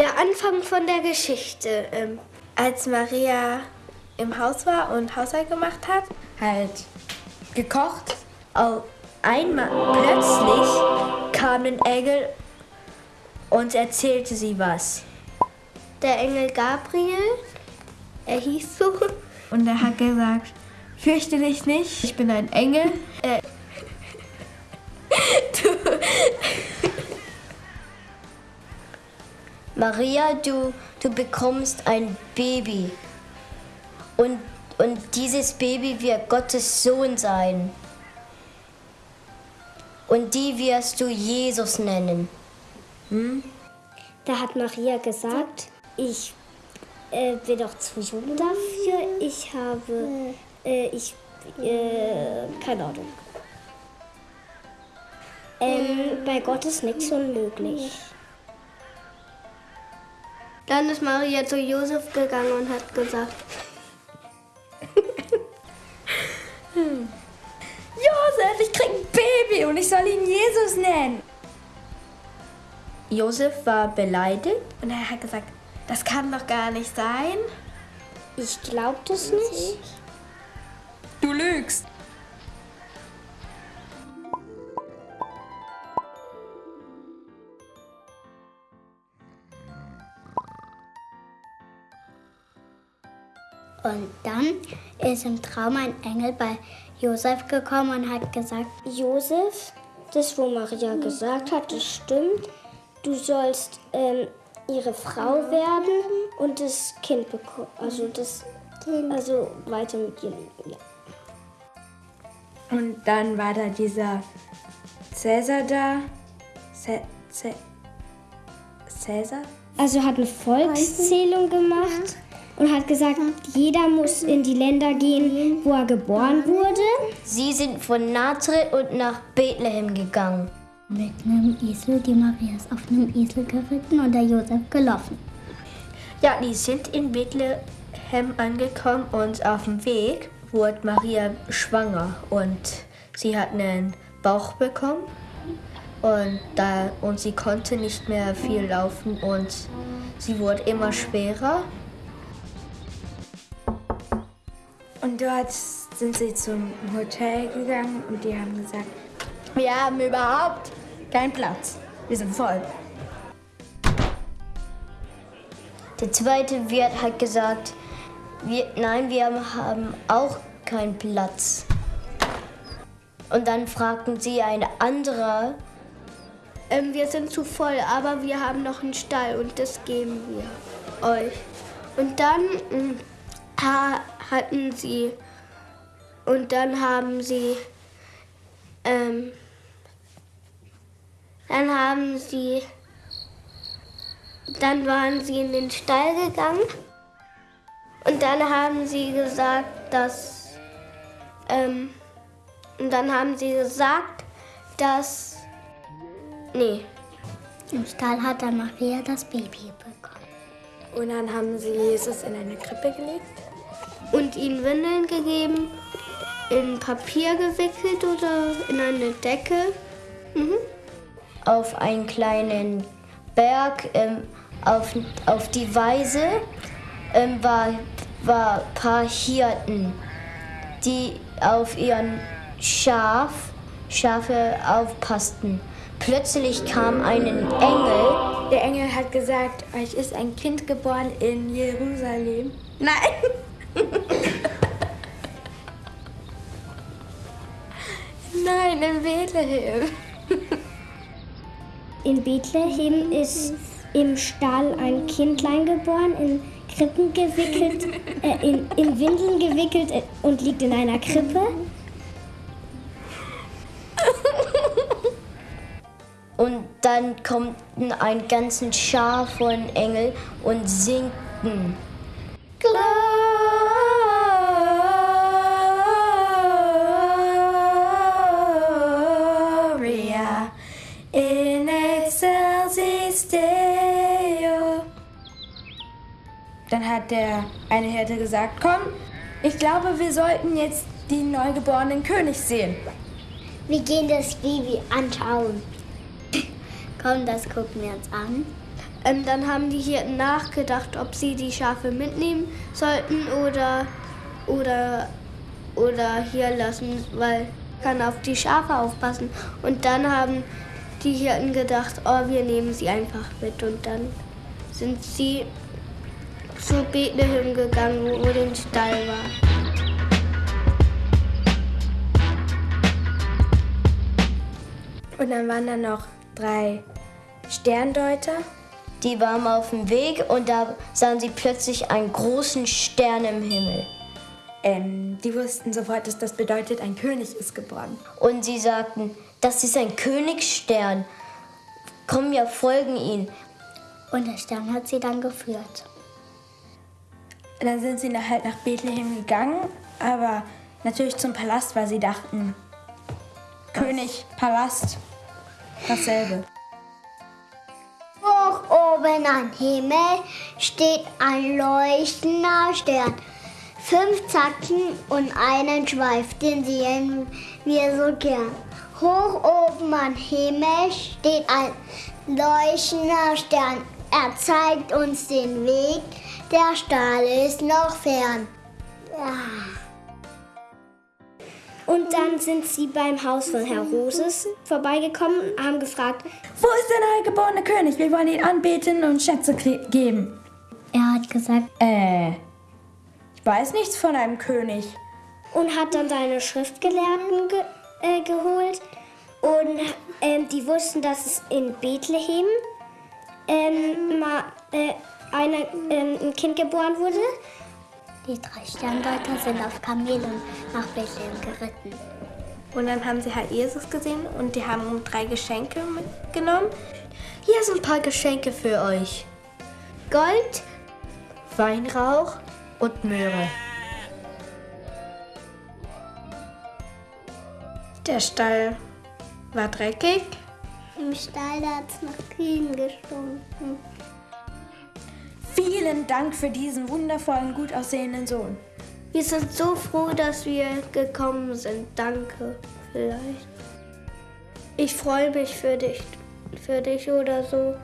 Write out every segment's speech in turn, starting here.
Der Anfang von der Geschichte. Ähm, als Maria im Haus war und Haushalt gemacht hat, halt gekocht, auf einmal plötzlich kam ein Engel und erzählte sie was. Der Engel Gabriel, er hieß so. Und er hat gesagt, fürchte dich nicht, ich bin ein Engel. Maria, du, du bekommst ein Baby. Und, und dieses Baby wird Gottes Sohn sein. Und die wirst du Jesus nennen. Hm? Da hat Maria gesagt, ich äh, bin doch zu jung dafür. Ich habe, äh, ich, äh, keine Ahnung. Ähm, bei Gott ist nichts unmöglich. Dann ist Maria zu Josef gegangen und hat gesagt. Josef, ich krieg ein Baby und ich soll ihn Jesus nennen. Josef war beleidigt und er hat gesagt, das kann doch gar nicht sein. Ich glaub das nicht. Du lügst. Und dann ist im Traum ein Engel bei Josef gekommen und hat gesagt, Josef, das, wo Maria gesagt hat, das stimmt. Du sollst ähm, ihre Frau werden und das Kind bekommen. Also das also weiter mit ihr. Ja. Und dann war da dieser Cäsar da. Cäsar? Also hat eine Volkszählung gemacht und hat gesagt, jeder muss in die Länder gehen, wo er geboren wurde. Sie sind von Nazareth und nach Bethlehem gegangen. Mit einem Esel, die Maria ist auf einem Esel geritten und der Josef gelaufen. Ja, die sind in Bethlehem angekommen und auf dem Weg wurde Maria schwanger und sie hat einen Bauch bekommen und, da, und sie konnte nicht mehr viel laufen und sie wurde immer schwerer Und dort sind sie zum Hotel gegangen und die haben gesagt, wir haben überhaupt keinen Platz. Wir sind voll. Der zweite Wirt hat gesagt, wir, nein, wir haben auch keinen Platz. Und dann fragten sie eine andere, ähm, wir sind zu voll, aber wir haben noch einen Stall und das geben wir euch. Und dann mm, hatten sie. Und dann haben sie ähm, dann haben sie dann waren sie in den Stall gegangen. Und dann haben sie gesagt, dass ähm, und dann haben sie gesagt, dass nee. Im Stall hat dann Maria das Baby bekommen. Und dann haben sie Jesus in eine Krippe gelegt und ihm Windeln gegeben, in Papier gewickelt oder in eine Decke. Mhm. Auf einen kleinen Berg, ähm, auf, auf die Weise, ähm, war, war ein paar Hirten, die auf ihren Schaf, Schafe aufpassten. Plötzlich kam ein Engel. Der Engel hat gesagt, euch ist ein Kind geboren in Jerusalem. Nein! Nein, in Bethlehem. In Bethlehem ist im Stall ein Kindlein geboren, in Krippen gewickelt, äh, in, in Windeln gewickelt äh, und liegt in einer Krippe. Und dann kommt ein ganzen Schar von Engel und singen. Deo. Dann hat der eine Hirte gesagt, komm, ich glaube, wir sollten jetzt den neugeborenen König sehen. Wir gehen das Baby anschauen. Komm, das gucken wir uns an. Ähm, dann haben die Hirten nachgedacht, ob sie die Schafe mitnehmen sollten oder, oder, oder hier lassen, weil kann auf die Schafe aufpassen. Und dann haben die Hirten gedacht, oh, wir nehmen sie einfach mit. Und dann sind sie zu Bethlehem gegangen, wo der Stall war. Und dann waren da noch drei Sterndeuter. Die waren auf dem Weg und da sahen sie plötzlich einen großen Stern im Himmel. Ähm, die wussten sofort, dass das bedeutet, ein König ist geboren. Und sie sagten, das ist ein Königsstern. Komm, wir folgen ihm. Und der Stern hat sie dann geführt. Und dann sind sie halt nach Bethlehem gegangen, aber natürlich zum Palast, weil sie dachten, Was? König, Palast, dasselbe. Hoch oben am Himmel steht ein leuchtender Stern. Fünf Zacken und einen Schweif, den sehen wir so gern. Hoch oben am Himmel steht ein leuchtender Stern. Er zeigt uns den Weg, der Stall ist noch fern. Ja. Und dann sind sie beim Haus von Herr Roses vorbeigekommen und haben gefragt, wo ist der neugeborene König? Wir wollen ihn anbeten und Schätze geben. Er hat gesagt, äh, ich weiß nichts von einem König. Und hat dann seine Schriftgelehrten ge äh, geholt. Und ähm, die wussten, dass es in Bethlehem ähm, mal, äh, eine, ähm, ein Kind geboren wurde. Die drei Sterndeuter sind auf Kamelen nach Bethlehem geritten. Und dann haben sie halt Jesus gesehen und die haben drei Geschenke mitgenommen. Hier sind ein paar Geschenke für euch. Gold, Weinrauch und Möhre. Der Stall war dreckig. Im Stall hat es nach Kühen gestunken. Vielen Dank für diesen wundervollen, gut aussehenden Sohn. Wir sind so froh, dass wir gekommen sind. Danke, vielleicht. Ich freue mich für dich, für dich oder so.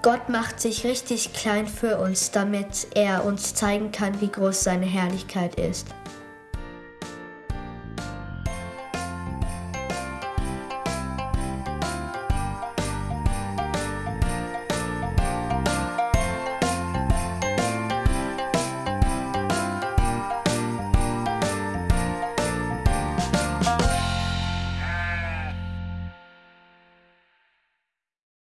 Gott macht sich richtig klein für uns, damit er uns zeigen kann, wie groß seine Herrlichkeit ist.